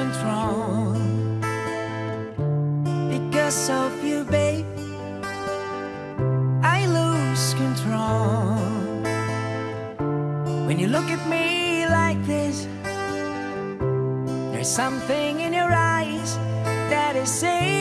control. Because of you, babe I lose control. When you look at me like this There's something in your eyes That is saying